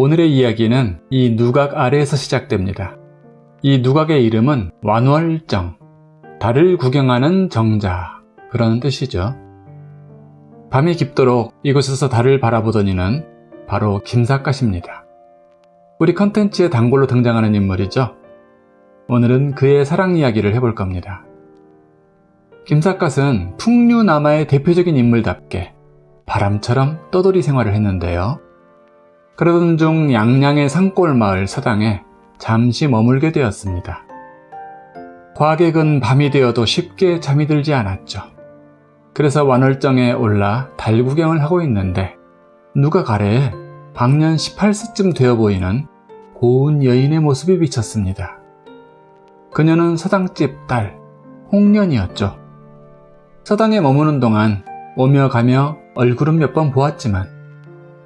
오늘의 이야기는 이 누각 아래에서 시작됩니다. 이 누각의 이름은 완월정, 달을 구경하는 정자, 그런 뜻이죠. 밤이 깊도록 이곳에서 달을 바라보던 이는 바로 김삿갓입니다. 우리 컨텐츠의 단골로 등장하는 인물이죠. 오늘은 그의 사랑 이야기를 해볼 겁니다. 김삿갓은 풍류남아의 대표적인 인물답게 바람처럼 떠돌이 생활을 했는데요. 그러던 중 양양의 산골 마을 서당에 잠시 머물게 되었습니다. 과객은 밤이 되어도 쉽게 잠이 들지 않았죠. 그래서 완월정에 올라 달 구경을 하고 있는데 누가 가래에 방년 18세쯤 되어 보이는 고운 여인의 모습이 비쳤습니다. 그녀는 서당집 딸 홍련이었죠. 서당에 머무는 동안 오며 가며 얼굴은 몇 번 보았지만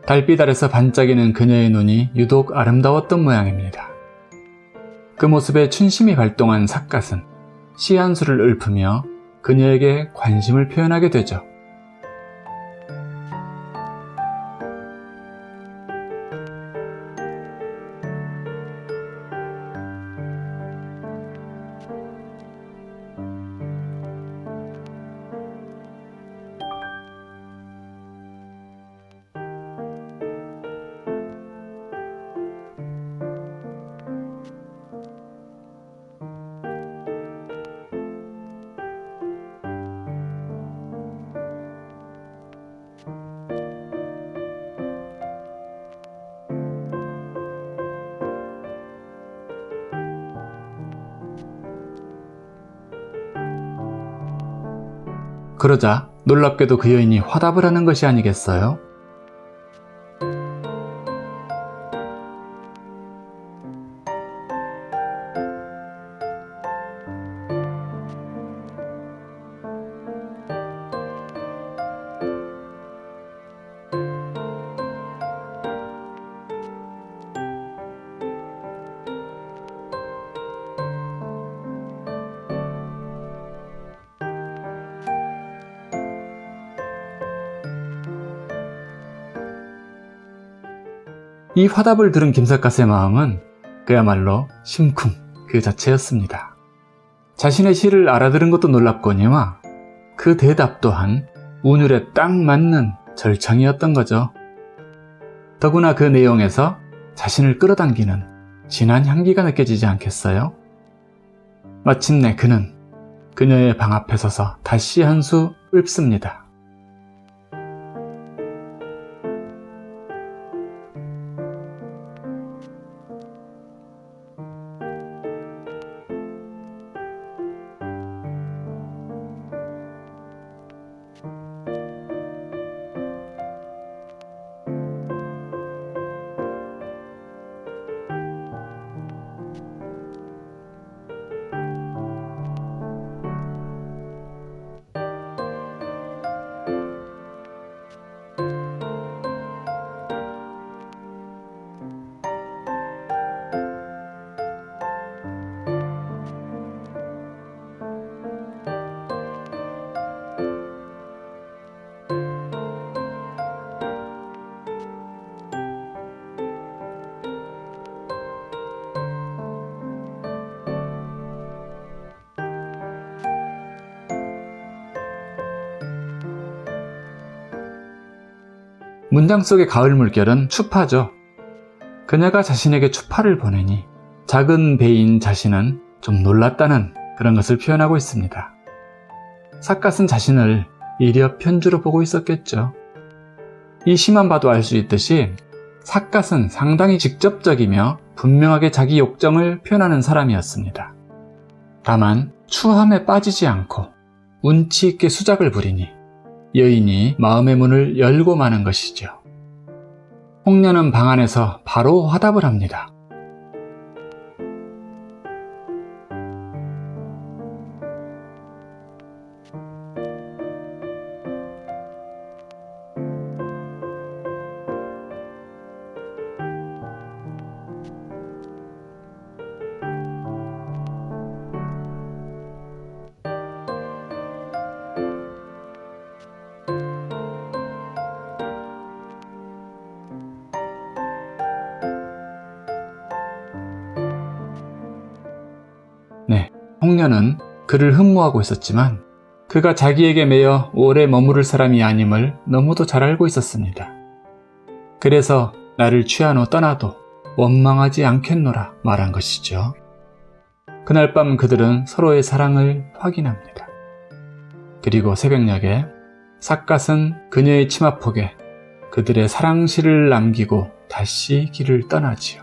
달빛 아래서 반짝이는 그녀의 눈이 유독 아름다웠던 모양입니다. 그 모습에 춘심이 발동한 삿갓은 시한 수를 읊으며 그녀에게 관심을 표현하게 되죠. 그러자 놀랍게도 그 여인이 화답을 하는 것이 아니겠어요? 이 화답을 들은 김삿갓의 마음은 그야말로 심쿵 그 자체였습니다. 자신의 시를 알아들은 것도 놀랍거니와 그 대답 또한 운율에 딱 맞는 절창이었던 거죠. 더구나 그 내용에서 자신을 끌어당기는 진한 향기가 느껴지지 않겠어요? 마침내 그는 그녀의 방 앞에 서서 다시 한 수 읊습니다. 문장 속의 가을 물결은 추파죠. 그녀가 자신에게 추파를 보내니 작은 배인 자신은 좀 놀랐다는 그런 것을 표현하고 있습니다. 삿갓은 자신을 이력 편주로 보고 있었겠죠. 이 시만 봐도 알 수 있듯이 삿갓은 상당히 직접적이며 분명하게 자기 욕정을 표현하는 사람이었습니다. 다만 추함에 빠지지 않고 운치 있게 수작을 부리니 여인이 마음의 문을 열고 마는 것이죠. 홍련은 방 안에서 바로 화답을 합니다. 홍련은 그를 흠모하고 있었지만 그가 자기에게 매여 오래 머무를 사람이 아님을 너무도 잘 알고 있었습니다. 그래서 나를 취한 후 떠나도 원망하지 않겠노라 말한 것이죠. 그날 밤 그들은 서로의 사랑을 확인합니다. 그리고 새벽녘에 삿갓은 그녀의 치마폭에 그들의 사랑시를 남기고 다시 길을 떠나지요.